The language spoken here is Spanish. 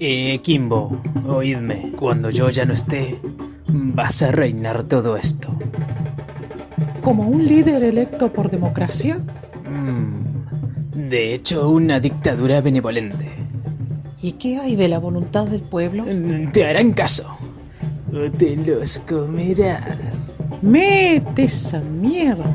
Eh, Kimbo, oídme. Cuando yo ya no esté, vas a reinar todo esto. ¿Como un líder electo por democracia? Mm, de hecho, una dictadura benevolente. ¿Y qué hay de la voluntad del pueblo? Mm, te harán caso. O te los comerás. ¡Mete esa mierda!